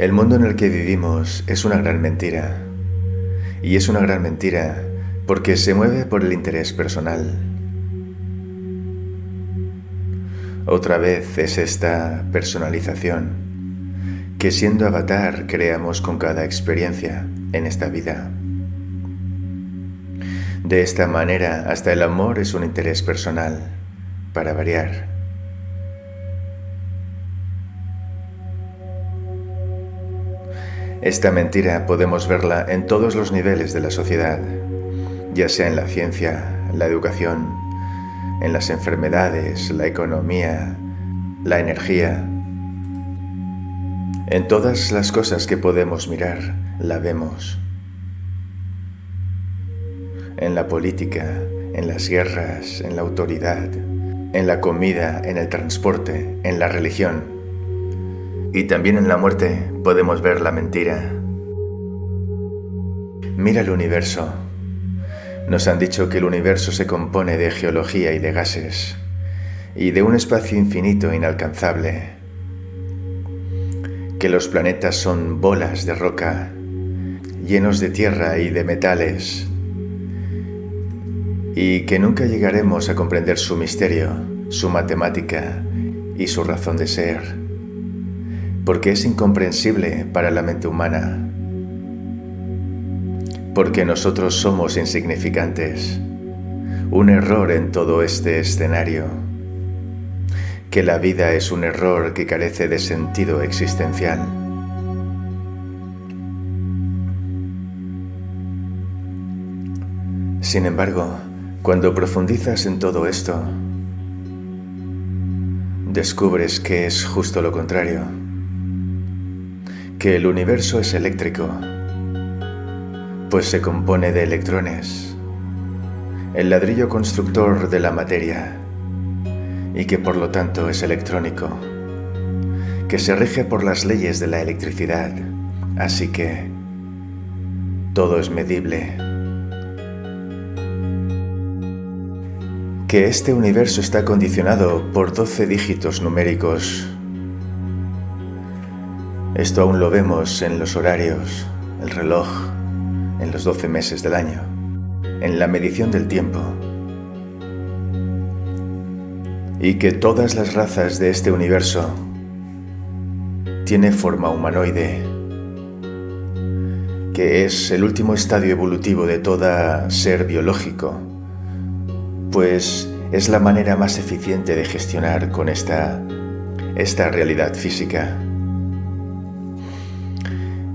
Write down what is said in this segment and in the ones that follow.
El mundo en el que vivimos es una gran mentira. Y es una gran mentira porque se mueve por el interés personal. Otra vez es esta personalización que siendo avatar creamos con cada experiencia en esta vida. De esta manera, hasta el amor es un interés personal, para variar. Esta mentira podemos verla en todos los niveles de la sociedad, ya sea en la ciencia, la educación, en las enfermedades, la economía, la energía. En todas las cosas que podemos mirar, la vemos. En la política, en las guerras, en la autoridad, en la comida, en el transporte, en la religión y también en la muerte podemos ver la mentira. Mira el universo. Nos han dicho que el universo se compone de geología y de gases, y de un espacio infinito inalcanzable, que los planetas son bolas de roca, llenos de tierra y de metales, y que nunca llegaremos a comprender su misterio, su matemática y su razón de ser porque es incomprensible para la mente humana, porque nosotros somos insignificantes, un error en todo este escenario, que la vida es un error que carece de sentido existencial. Sin embargo, cuando profundizas en todo esto, descubres que es justo lo contrario que el universo es eléctrico, pues se compone de electrones, el ladrillo constructor de la materia, y que por lo tanto es electrónico, que se rige por las leyes de la electricidad, así que todo es medible. Que este universo está condicionado por 12 dígitos numéricos esto aún lo vemos en los horarios, el reloj, en los 12 meses del año, en la medición del tiempo. Y que todas las razas de este universo tiene forma humanoide, que es el último estadio evolutivo de toda ser biológico, pues es la manera más eficiente de gestionar con esta, esta realidad física.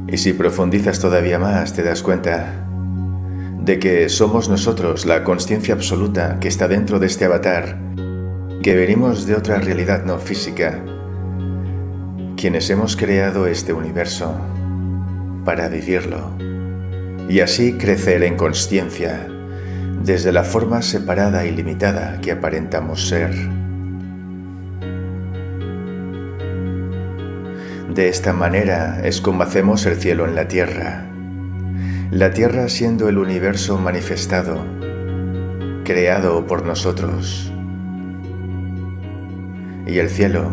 Y si profundizas todavía más, te das cuenta de que somos nosotros, la conciencia absoluta que está dentro de este avatar, que venimos de otra realidad no física, quienes hemos creado este universo para vivirlo y así crecer en conciencia desde la forma separada y limitada que aparentamos ser. De esta manera es como hacemos el cielo en la tierra. La tierra siendo el universo manifestado, creado por nosotros. Y el cielo,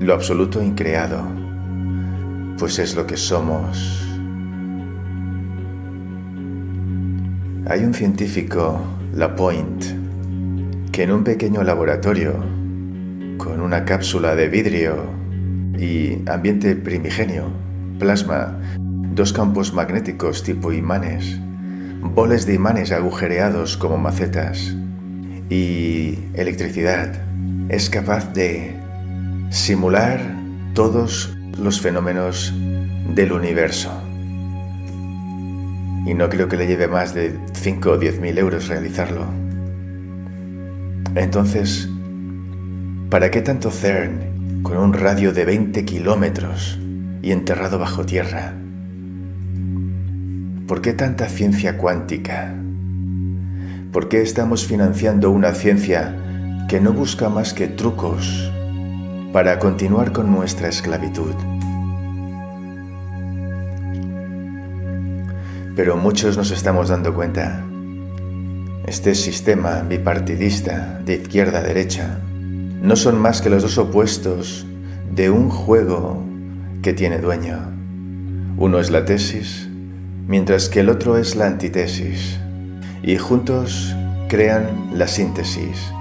lo absoluto increado, pues es lo que somos. Hay un científico, Lapointe, que en un pequeño laboratorio, con una cápsula de vidrio y ambiente primigenio, plasma, dos campos magnéticos tipo imanes, boles de imanes agujereados como macetas y electricidad. Es capaz de simular todos los fenómenos del universo. Y no creo que le lleve más de 5 o 10 mil euros realizarlo. Entonces, ¿para qué tanto CERN con un radio de 20 kilómetros y enterrado bajo tierra. ¿Por qué tanta ciencia cuántica? ¿Por qué estamos financiando una ciencia que no busca más que trucos para continuar con nuestra esclavitud? Pero muchos nos estamos dando cuenta. Este sistema bipartidista de izquierda a derecha no son más que los dos opuestos de un juego que tiene dueño. Uno es la tesis, mientras que el otro es la antitesis, y juntos crean la síntesis,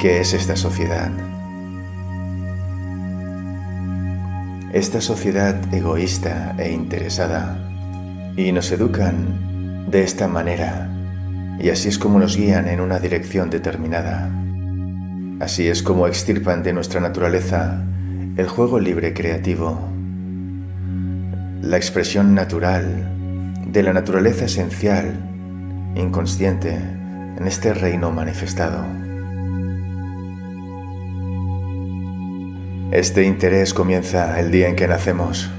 que es esta sociedad. Esta sociedad egoísta e interesada, y nos educan de esta manera, y así es como nos guían en una dirección determinada. Así es como extirpan de nuestra naturaleza el juego libre creativo, la expresión natural de la naturaleza esencial, inconsciente, en este reino manifestado. Este interés comienza el día en que nacemos.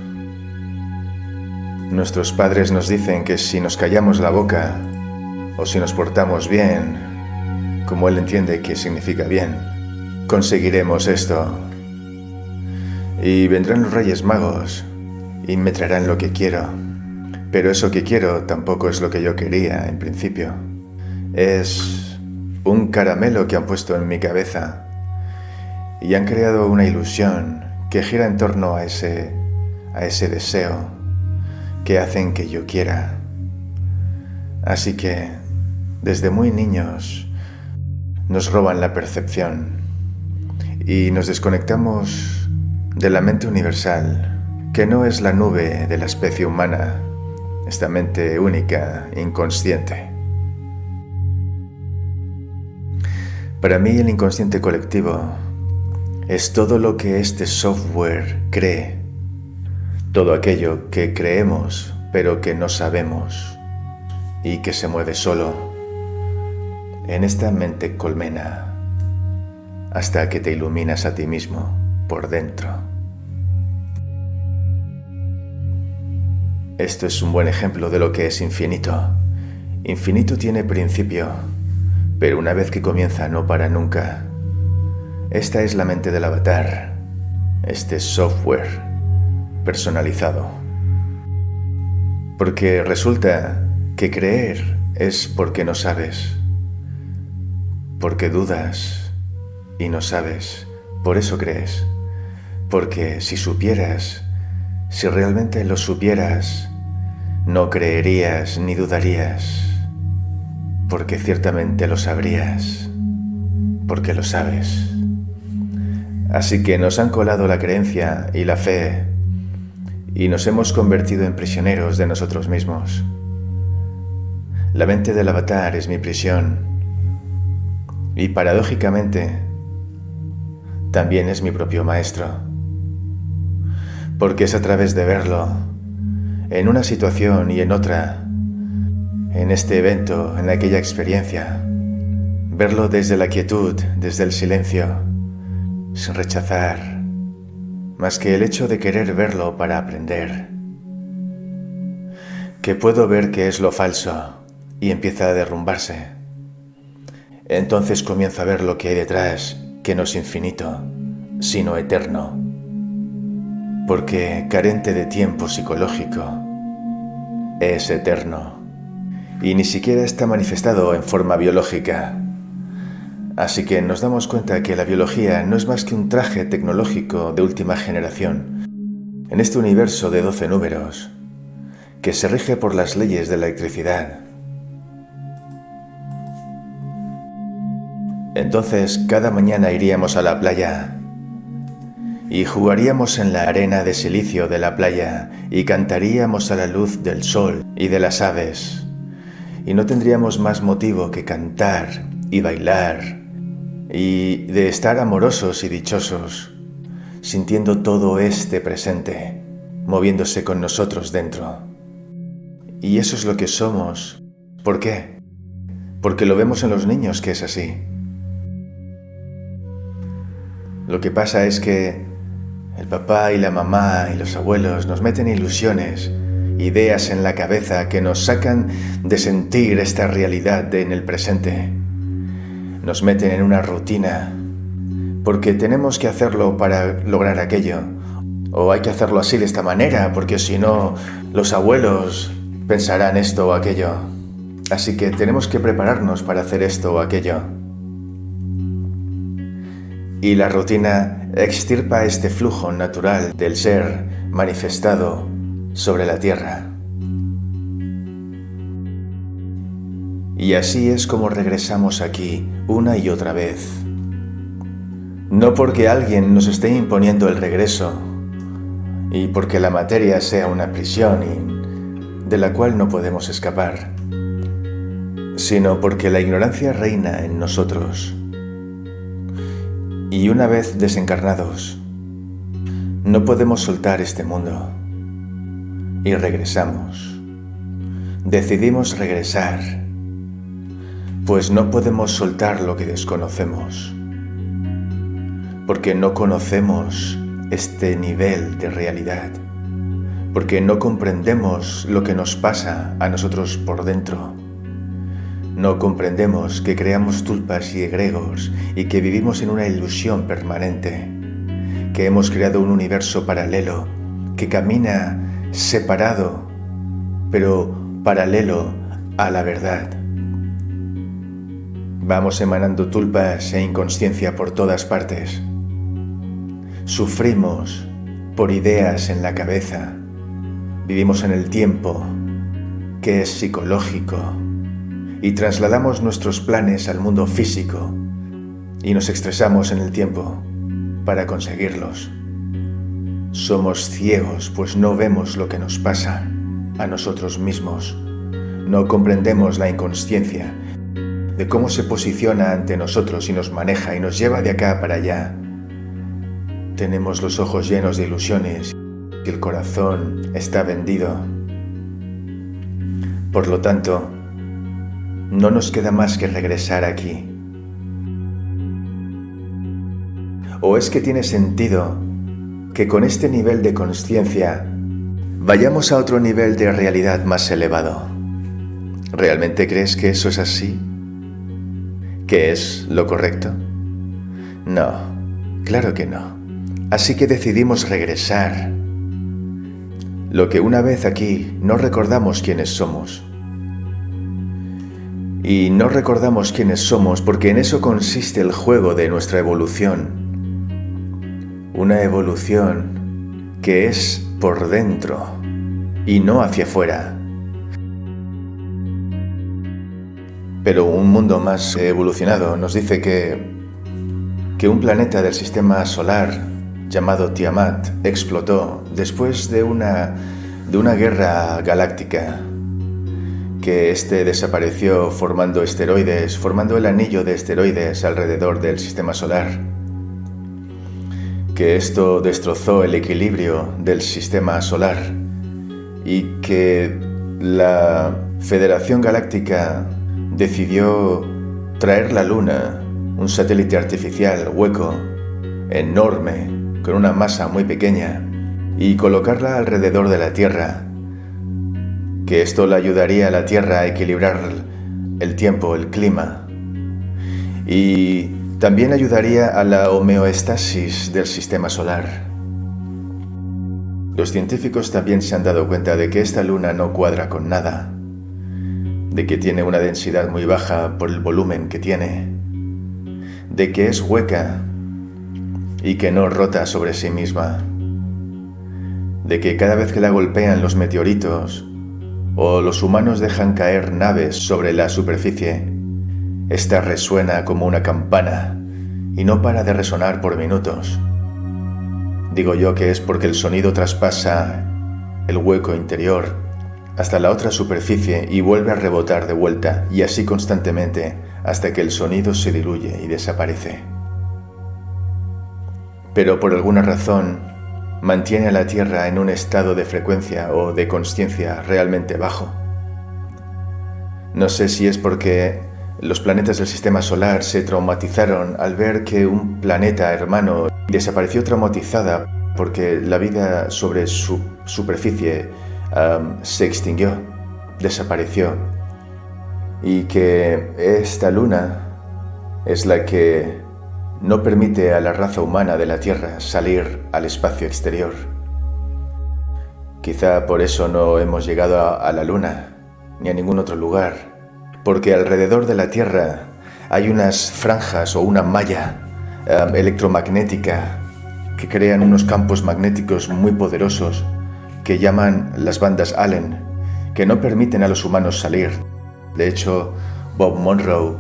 Nuestros padres nos dicen que si nos callamos la boca o si nos portamos bien, como él entiende que significa bien, conseguiremos esto. Y vendrán los Reyes Magos y me traerán lo que quiero. Pero eso que quiero tampoco es lo que yo quería en principio. Es un caramelo que han puesto en mi cabeza y han creado una ilusión que gira en torno a ese, a ese deseo que hacen que yo quiera. Así que, desde muy niños, nos roban la percepción y nos desconectamos de la mente universal, que no es la nube de la especie humana, esta mente única, inconsciente. Para mí el inconsciente colectivo es todo lo que este software cree, todo aquello que creemos pero que no sabemos y que se mueve solo en esta mente colmena hasta que te iluminas a ti mismo por dentro. Esto es un buen ejemplo de lo que es infinito. Infinito tiene principio, pero una vez que comienza no para nunca. Esta es la mente del avatar, este software personalizado. Porque resulta que creer es porque no sabes, porque dudas, y no sabes, por eso crees. Porque si supieras, si realmente lo supieras, no creerías ni dudarías, porque ciertamente lo sabrías, porque lo sabes. Así que nos han colado la creencia y la fe y nos hemos convertido en prisioneros de nosotros mismos. La mente del avatar es mi prisión y paradójicamente también es mi propio maestro. Porque es a través de verlo, en una situación y en otra, en este evento, en aquella experiencia, verlo desde la quietud, desde el silencio, sin rechazar, más que el hecho de querer verlo para aprender. Que puedo ver que es lo falso y empieza a derrumbarse. Entonces comienzo a ver lo que hay detrás que no es infinito, sino eterno, porque carente de tiempo psicológico, es eterno. Y ni siquiera está manifestado en forma biológica. Así que nos damos cuenta que la biología no es más que un traje tecnológico de última generación. En este universo de 12 números que se rige por las leyes de la electricidad Entonces cada mañana iríamos a la playa y jugaríamos en la arena de silicio de la playa y cantaríamos a la luz del sol y de las aves y no tendríamos más motivo que cantar y bailar y de estar amorosos y dichosos, sintiendo todo este presente, moviéndose con nosotros dentro. Y eso es lo que somos. ¿Por qué? Porque lo vemos en los niños que es así. Lo que pasa es que el papá y la mamá y los abuelos nos meten ilusiones, ideas en la cabeza que nos sacan de sentir esta realidad en el presente. Nos meten en una rutina, porque tenemos que hacerlo para lograr aquello. O hay que hacerlo así de esta manera, porque si no, los abuelos pensarán esto o aquello. Así que tenemos que prepararnos para hacer esto o aquello. Y la rutina extirpa este flujo natural del ser manifestado sobre la tierra. Y así es como regresamos aquí una y otra vez. No porque alguien nos esté imponiendo el regreso y porque la materia sea una prisión y de la cual no podemos escapar, sino porque la ignorancia reina en nosotros. Y una vez desencarnados, no podemos soltar este mundo. Y regresamos. Decidimos regresar, pues no podemos soltar lo que desconocemos, porque no conocemos este nivel de realidad, porque no comprendemos lo que nos pasa a nosotros por dentro. No comprendemos que creamos tulpas y egregos y que vivimos en una ilusión permanente que hemos creado un universo paralelo que camina separado, pero paralelo a la verdad. Vamos emanando tulpas e inconsciencia por todas partes. Sufrimos por ideas en la cabeza. Vivimos en el tiempo, que es psicológico, y trasladamos nuestros planes al mundo físico y nos estresamos en el tiempo para conseguirlos. Somos ciegos pues no vemos lo que nos pasa a nosotros mismos. No comprendemos la inconsciencia de cómo se posiciona ante nosotros y nos maneja y nos lleva de acá para allá. Tenemos los ojos llenos de ilusiones y el corazón está vendido. Por lo tanto, no nos queda más que regresar aquí ¿O es que tiene sentido que con este nivel de conciencia vayamos a otro nivel de realidad más elevado? ¿Realmente crees que eso es así? ¿Que es lo correcto? No, claro que no. Así que decidimos regresar. Lo que una vez aquí no recordamos quiénes somos. Y no recordamos quiénes somos porque en eso consiste el juego de nuestra evolución una evolución que es por dentro y no hacia afuera. Pero un mundo más evolucionado nos dice que, que un planeta del sistema solar llamado Tiamat explotó después de una, de una guerra galáctica que este desapareció formando esteroides, formando el anillo de esteroides alrededor del sistema solar. Que esto destrozó el equilibrio del sistema solar. Y que la Federación Galáctica decidió traer la Luna, un satélite artificial hueco, enorme, con una masa muy pequeña, y colocarla alrededor de la Tierra, que esto le ayudaría a la Tierra a equilibrar el tiempo, el clima. Y también ayudaría a la homeostasis del sistema solar. Los científicos también se han dado cuenta de que esta luna no cuadra con nada, de que tiene una densidad muy baja por el volumen que tiene, de que es hueca y que no rota sobre sí misma, de que cada vez que la golpean los meteoritos o los humanos dejan caer naves sobre la superficie, esta resuena como una campana y no para de resonar por minutos. Digo yo que es porque el sonido traspasa el hueco interior hasta la otra superficie y vuelve a rebotar de vuelta y así constantemente hasta que el sonido se diluye y desaparece. Pero por alguna razón mantiene a la Tierra en un estado de frecuencia o de conciencia realmente bajo. No sé si es porque los planetas del sistema solar se traumatizaron al ver que un planeta hermano desapareció traumatizada porque la vida sobre su superficie se extinguió, desapareció. Y que esta luna es la que no permite a la raza humana de la Tierra salir al espacio exterior. Quizá por eso no hemos llegado a la luna ni a ningún otro lugar porque alrededor de la Tierra hay unas franjas o una malla um, electromagnética que crean unos campos magnéticos muy poderosos que llaman las bandas Allen, que no permiten a los humanos salir. De hecho, Bob Monroe,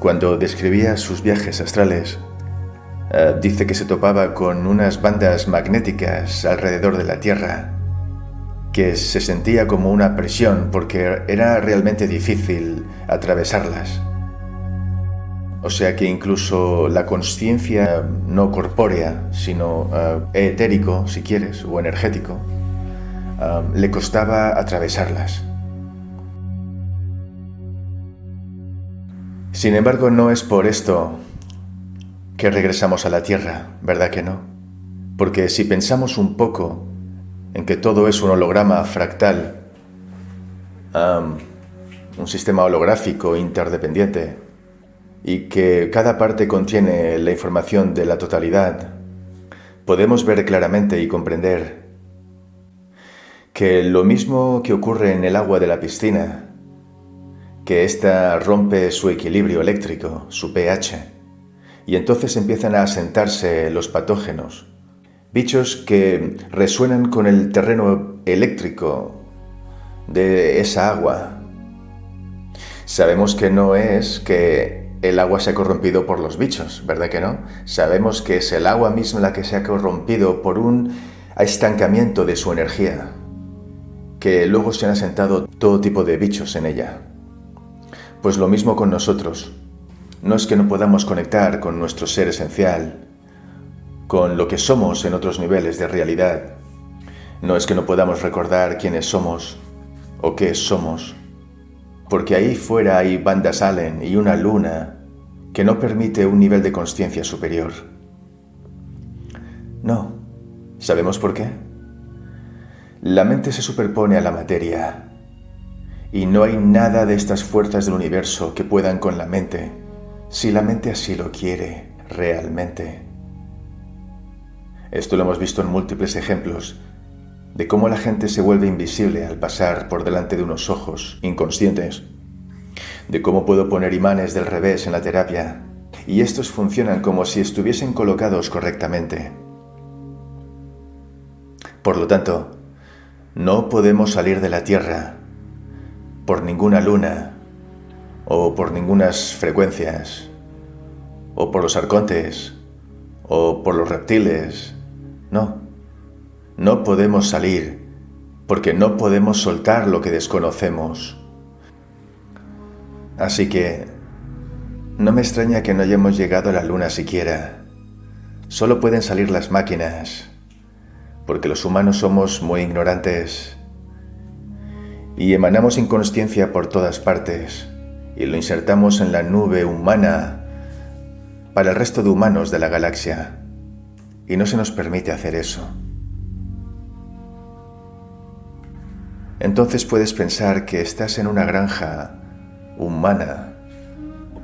cuando describía sus viajes astrales, uh, dice que se topaba con unas bandas magnéticas alrededor de la Tierra que se sentía como una presión porque era realmente difícil atravesarlas. O sea que incluso la conciencia no corpórea, sino uh, etérico, si quieres, o energético, uh, le costaba atravesarlas. Sin embargo, no es por esto que regresamos a la Tierra, ¿verdad que no? Porque si pensamos un poco en que todo es un holograma fractal, un sistema holográfico interdependiente, y que cada parte contiene la información de la totalidad, podemos ver claramente y comprender que lo mismo que ocurre en el agua de la piscina, que ésta rompe su equilibrio eléctrico, su pH, y entonces empiezan a asentarse los patógenos, bichos que resuenan con el terreno eléctrico de esa agua. Sabemos que no es que el agua se ha corrompido por los bichos, ¿verdad que no? Sabemos que es el agua misma la que se ha corrompido por un estancamiento de su energía, que luego se han asentado todo tipo de bichos en ella. Pues lo mismo con nosotros. No es que no podamos conectar con nuestro ser esencial, con lo que somos en otros niveles de realidad. No es que no podamos recordar quiénes somos o qué somos, porque ahí fuera hay bandas Allen y una luna que no permite un nivel de conciencia superior. No. ¿Sabemos por qué? La mente se superpone a la materia y no hay nada de estas fuerzas del universo que puedan con la mente, si la mente así lo quiere realmente. Esto lo hemos visto en múltiples ejemplos de cómo la gente se vuelve invisible al pasar por delante de unos ojos inconscientes, de cómo puedo poner imanes del revés en la terapia, y estos funcionan como si estuviesen colocados correctamente. Por lo tanto, no podemos salir de la Tierra por ninguna luna, o por ningunas frecuencias, o por los arcontes, o por los reptiles, no, no podemos salir porque no podemos soltar lo que desconocemos. Así que no me extraña que no hayamos llegado a la luna siquiera. Solo pueden salir las máquinas, porque los humanos somos muy ignorantes y emanamos inconsciencia por todas partes y lo insertamos en la nube humana para el resto de humanos de la galaxia y no se nos permite hacer eso. Entonces puedes pensar que estás en una granja humana,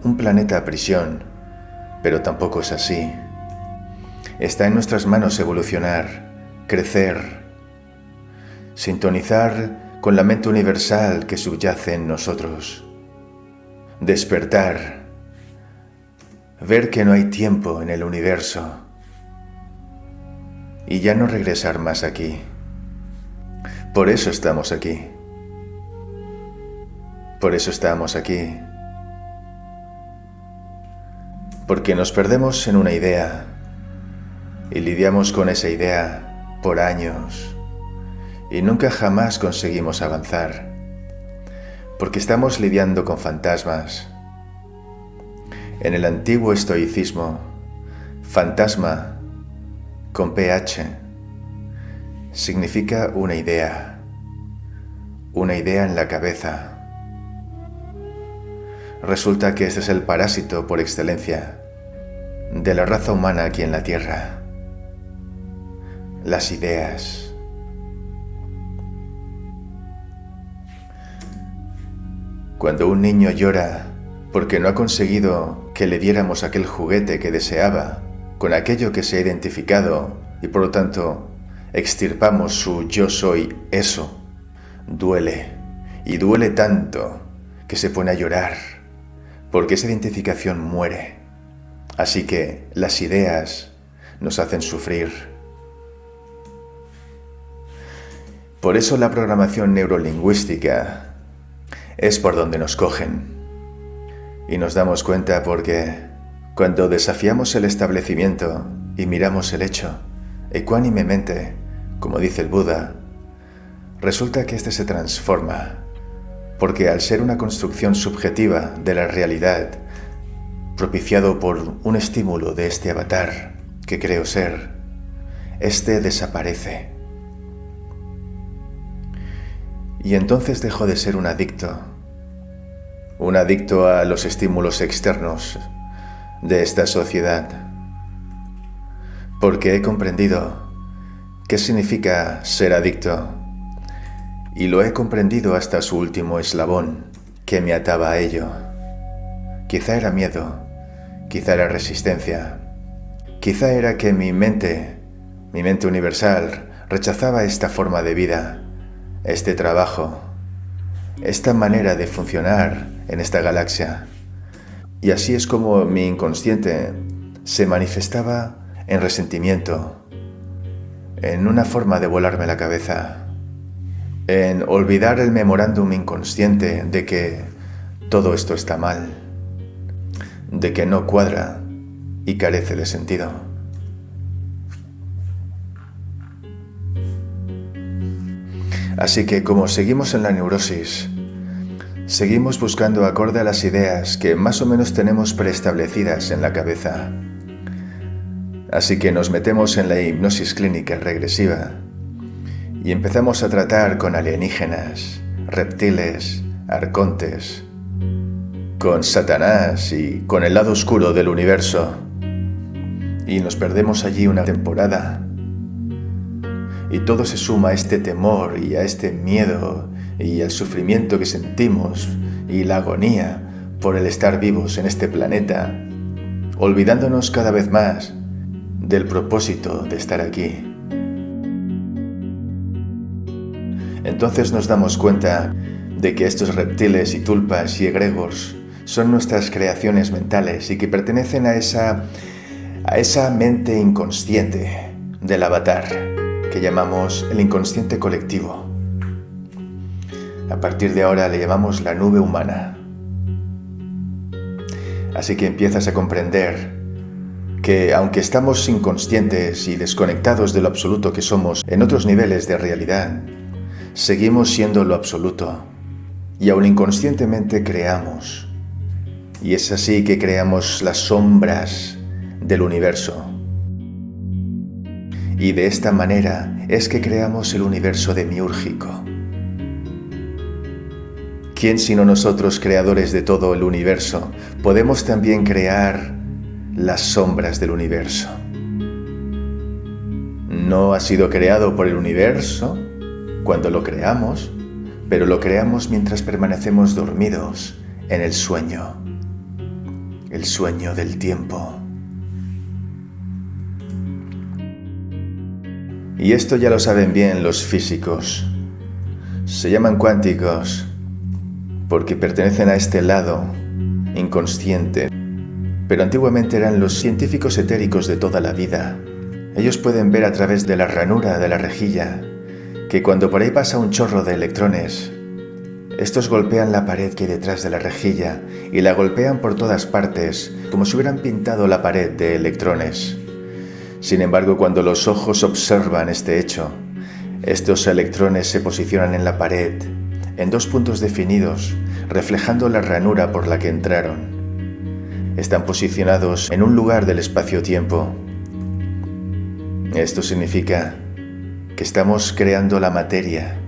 un planeta a prisión, pero tampoco es así. Está en nuestras manos evolucionar, crecer, sintonizar con la mente universal que subyace en nosotros, despertar, ver que no hay tiempo en el universo, y ya no regresar más aquí. Por eso estamos aquí. Por eso estamos aquí. Porque nos perdemos en una idea y lidiamos con esa idea por años y nunca jamás conseguimos avanzar. Porque estamos lidiando con fantasmas. En el antiguo estoicismo, fantasma con PH significa una idea, una idea en la cabeza. Resulta que este es el parásito por excelencia de la raza humana aquí en la Tierra. Las ideas. Cuando un niño llora porque no ha conseguido que le diéramos aquel juguete que deseaba, con aquello que se ha identificado y por lo tanto extirpamos su yo soy eso, duele y duele tanto que se pone a llorar porque esa identificación muere. Así que las ideas nos hacen sufrir. Por eso la programación neurolingüística es por donde nos cogen. Y nos damos cuenta porque cuando desafiamos el establecimiento y miramos el hecho, ecuánimemente, como dice el Buda, resulta que éste se transforma, porque al ser una construcción subjetiva de la realidad, propiciado por un estímulo de este avatar que creo ser, éste desaparece. Y entonces dejo de ser un adicto, un adicto a los estímulos externos de esta sociedad, porque he comprendido qué significa ser adicto. Y lo he comprendido hasta su último eslabón que me ataba a ello. Quizá era miedo, quizá era resistencia, quizá era que mi mente, mi mente universal, rechazaba esta forma de vida, este trabajo, esta manera de funcionar en esta galaxia. Y así es como mi inconsciente se manifestaba en resentimiento, en una forma de volarme la cabeza en olvidar el memorándum inconsciente de que todo esto está mal, de que no cuadra y carece de sentido. Así que como seguimos en la neurosis, seguimos buscando acorde a las ideas que más o menos tenemos preestablecidas en la cabeza. Así que nos metemos en la hipnosis clínica regresiva y empezamos a tratar con alienígenas, reptiles, arcontes, con Satanás y con el lado oscuro del universo. Y nos perdemos allí una temporada. Y todo se suma a este temor y a este miedo y el sufrimiento que sentimos y la agonía por el estar vivos en este planeta, olvidándonos cada vez más del propósito de estar aquí. entonces nos damos cuenta de que estos reptiles y tulpas y egregors son nuestras creaciones mentales y que pertenecen a esa, a esa mente inconsciente del avatar que llamamos el inconsciente colectivo. A partir de ahora le llamamos la nube humana. Así que empiezas a comprender que aunque estamos inconscientes y desconectados de lo absoluto que somos en otros niveles de realidad, seguimos siendo lo absoluto y aún inconscientemente creamos. Y es así que creamos las sombras del universo. Y de esta manera es que creamos el universo demiúrgico. ¿Quién sino nosotros, creadores de todo el universo, podemos también crear las sombras del universo? No ha sido creado por el universo, cuando lo creamos, pero lo creamos mientras permanecemos dormidos en el sueño, el sueño del tiempo. Y esto ya lo saben bien los físicos. Se llaman cuánticos porque pertenecen a este lado inconsciente, pero antiguamente eran los científicos etéricos de toda la vida. Ellos pueden ver a través de la ranura de la rejilla que cuando por ahí pasa un chorro de electrones, estos golpean la pared que hay detrás de la rejilla y la golpean por todas partes, como si hubieran pintado la pared de electrones. Sin embargo, cuando los ojos observan este hecho, estos electrones se posicionan en la pared, en dos puntos definidos, reflejando la ranura por la que entraron. Están posicionados en un lugar del espacio-tiempo. Esto significa que estamos creando la materia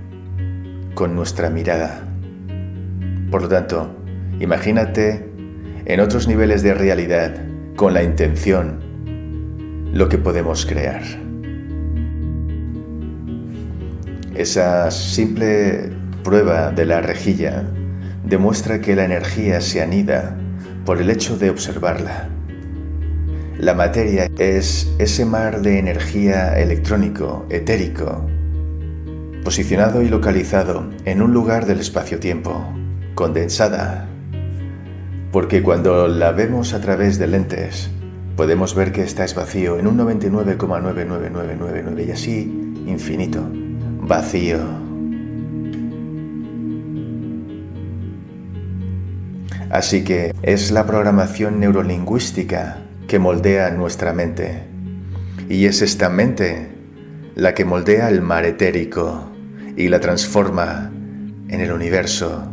con nuestra mirada. Por lo tanto, imagínate en otros niveles de realidad, con la intención, lo que podemos crear. Esa simple prueba de la rejilla demuestra que la energía se anida por el hecho de observarla. La materia es ese mar de energía electrónico, etérico, posicionado y localizado en un lugar del espacio-tiempo, condensada, porque cuando la vemos a través de lentes, podemos ver que está es vacío en un 99,99999 y así infinito, vacío. Así que es la programación neurolingüística que moldea nuestra mente. Y es esta mente la que moldea el mar etérico y la transforma en el universo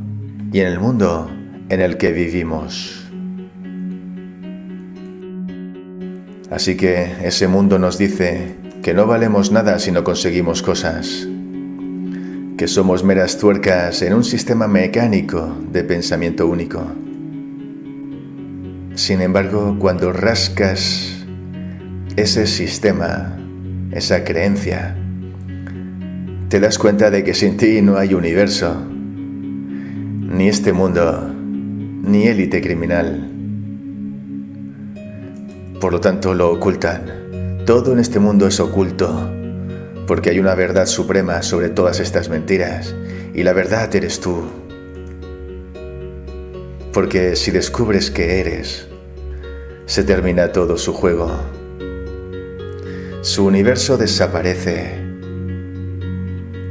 y en el mundo en el que vivimos. Así que ese mundo nos dice que no valemos nada si no conseguimos cosas, que somos meras tuercas en un sistema mecánico de pensamiento único. Sin embargo, cuando rascas ese sistema, esa creencia, te das cuenta de que sin ti no hay universo, ni este mundo, ni élite criminal. Por lo tanto, lo ocultan. Todo en este mundo es oculto, porque hay una verdad suprema sobre todas estas mentiras, y la verdad eres tú. Porque si descubres que eres, se termina todo su juego. Su universo desaparece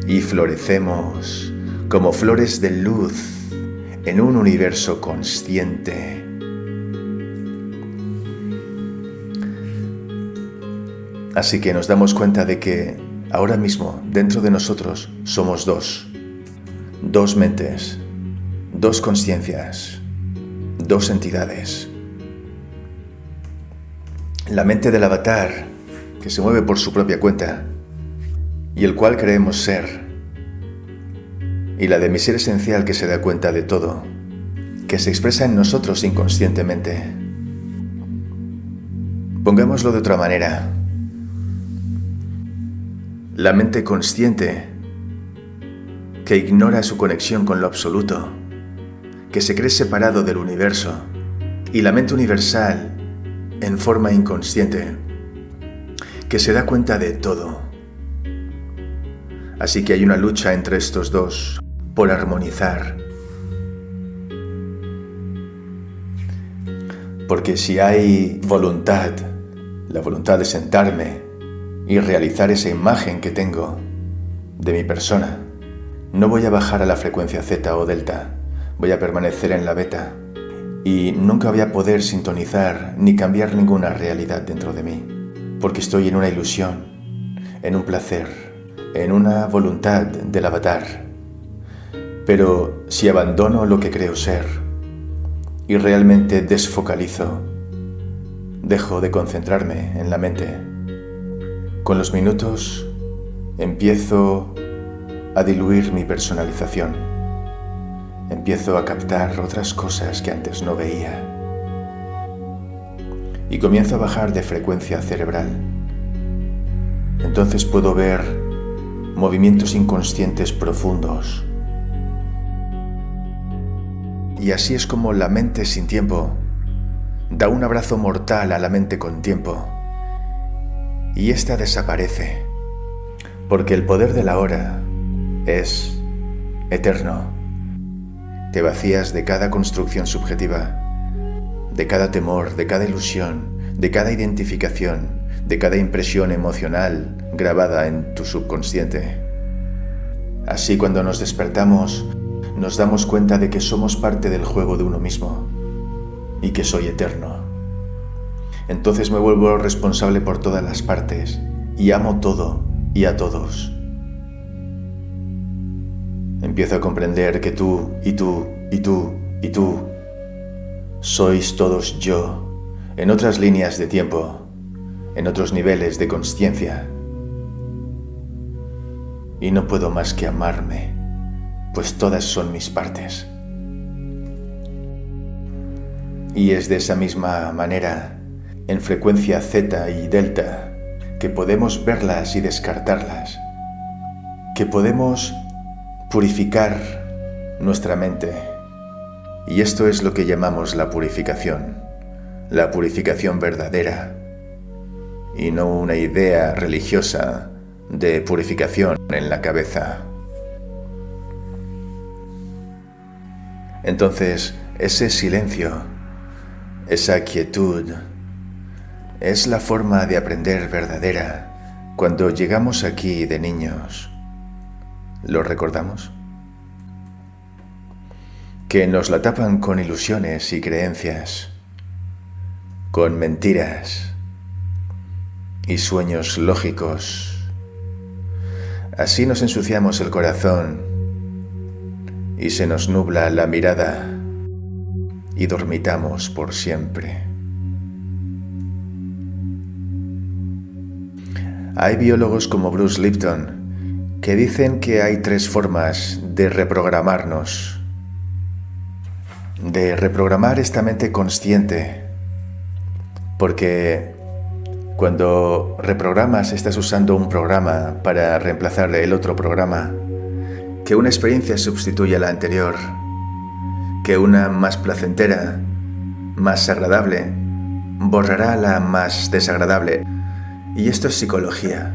y florecemos como flores de luz en un universo consciente. Así que nos damos cuenta de que ahora mismo dentro de nosotros somos dos, dos mentes, dos conciencias, dos entidades. La mente del avatar, que se mueve por su propia cuenta, y el cual creemos ser, y la de mi ser esencial que se da cuenta de todo, que se expresa en nosotros inconscientemente. Pongámoslo de otra manera. La mente consciente, que ignora su conexión con lo absoluto, que se cree separado del universo, y la mente universal, en forma inconsciente, que se da cuenta de todo. Así que hay una lucha entre estos dos por armonizar. Porque si hay voluntad, la voluntad de sentarme y realizar esa imagen que tengo de mi persona. No voy a bajar a la frecuencia Z o delta, voy a permanecer en la beta y nunca voy a poder sintonizar ni cambiar ninguna realidad dentro de mí, porque estoy en una ilusión, en un placer, en una voluntad del avatar. Pero si abandono lo que creo ser y realmente desfocalizo, dejo de concentrarme en la mente con los minutos empiezo a diluir mi personalización. Empiezo a captar otras cosas que antes no veía. Y comienzo a bajar de frecuencia cerebral. Entonces puedo ver movimientos inconscientes profundos. Y así es como la mente sin tiempo da un abrazo mortal a la mente con tiempo y ésta desaparece, porque el poder de la hora es eterno. Te vacías de cada construcción subjetiva, de cada temor, de cada ilusión, de cada identificación, de cada impresión emocional grabada en tu subconsciente. Así cuando nos despertamos, nos damos cuenta de que somos parte del juego de uno mismo y que soy eterno entonces me vuelvo responsable por todas las partes y amo todo y a todos. Empiezo a comprender que tú y tú y tú y tú sois todos yo en otras líneas de tiempo, en otros niveles de conciencia. Y no puedo más que amarme, pues todas son mis partes. Y es de esa misma manera en frecuencia Z y delta, que podemos verlas y descartarlas, que podemos purificar nuestra mente. Y esto es lo que llamamos la purificación, la purificación verdadera, y no una idea religiosa de purificación en la cabeza. Entonces, ese silencio, esa quietud, es la forma de aprender verdadera cuando llegamos aquí de niños. ¿Lo recordamos? Que nos la tapan con ilusiones y creencias, con mentiras y sueños lógicos. Así nos ensuciamos el corazón y se nos nubla la mirada y dormitamos por siempre. Hay biólogos como Bruce Lipton que dicen que hay tres formas de reprogramarnos. De reprogramar esta mente consciente. Porque cuando reprogramas estás usando un programa para reemplazar el otro programa. Que una experiencia sustituye a la anterior. Que una más placentera, más agradable, borrará la más desagradable. Y esto es psicología.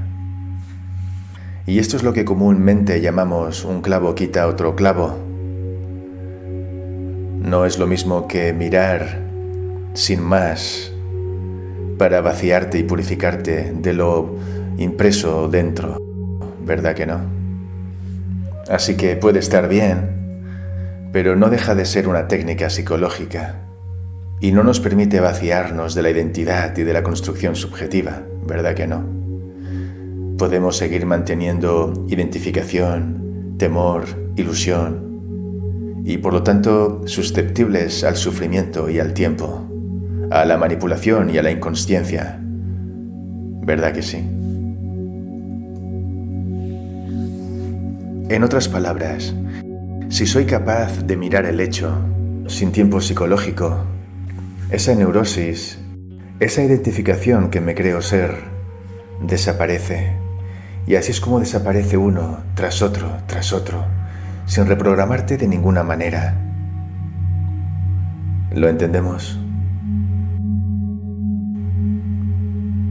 Y esto es lo que comúnmente llamamos un clavo quita otro clavo. No es lo mismo que mirar sin más para vaciarte y purificarte de lo impreso dentro, ¿verdad que no? Así que puede estar bien, pero no deja de ser una técnica psicológica y no nos permite vaciarnos de la identidad y de la construcción subjetiva, ¿verdad que no? Podemos seguir manteniendo identificación, temor, ilusión y por lo tanto susceptibles al sufrimiento y al tiempo a la manipulación y a la inconsciencia. ¿Verdad que sí? En otras palabras, si soy capaz de mirar el hecho sin tiempo psicológico, esa neurosis, esa identificación que me creo ser, desaparece. Y así es como desaparece uno tras otro, tras otro, sin reprogramarte de ninguna manera. ¿Lo entendemos?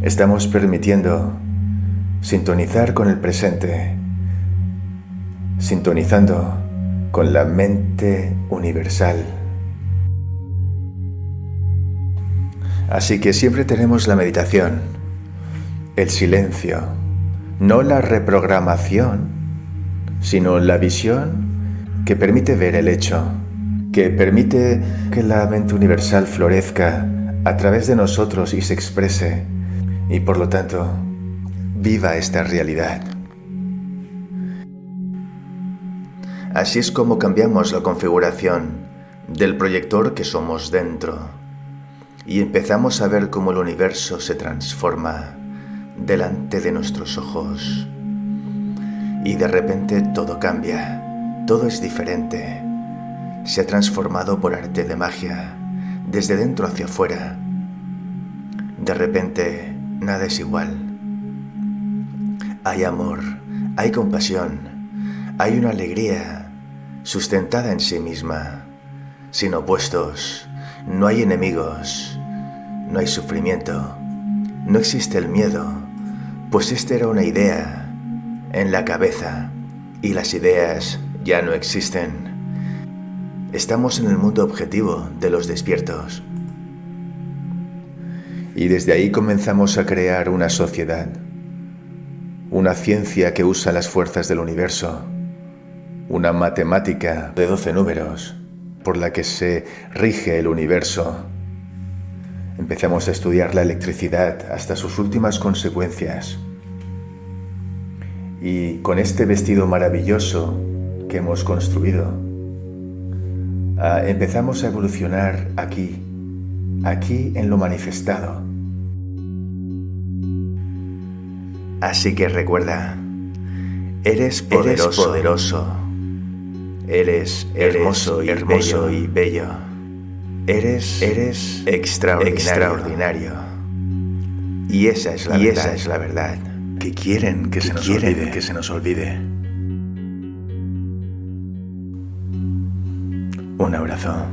Estamos permitiendo sintonizar con el presente, sintonizando con la mente universal. Así que siempre tenemos la meditación, el silencio, no la reprogramación, sino la visión que permite ver el hecho, que permite que la mente universal florezca a través de nosotros y se exprese y por lo tanto, viva esta realidad. Así es como cambiamos la configuración del proyector que somos dentro y empezamos a ver cómo el universo se transforma delante de nuestros ojos. Y de repente todo cambia, todo es diferente. Se ha transformado por arte de magia, desde dentro hacia afuera. De repente nada es igual. Hay amor, hay compasión, hay una alegría sustentada en sí misma, sin opuestos, no hay enemigos, no hay sufrimiento, no existe el miedo, pues esta era una idea en la cabeza y las ideas ya no existen. Estamos en el mundo objetivo de los despiertos. Y desde ahí comenzamos a crear una sociedad, una ciencia que usa las fuerzas del universo, una matemática de 12 números por la que se rige el universo. Empezamos a estudiar la electricidad hasta sus últimas consecuencias. Y con este vestido maravilloso que hemos construido, ah, empezamos a evolucionar aquí, aquí en lo manifestado. Así que recuerda, eres poderoso, eres, hermoso, y, hermoso bello. y bello, eres, eres extraordinario. Y esa es la, verdad, esa es la verdad que quieren que, se, nos olvide. que se nos olvide. Un abrazo.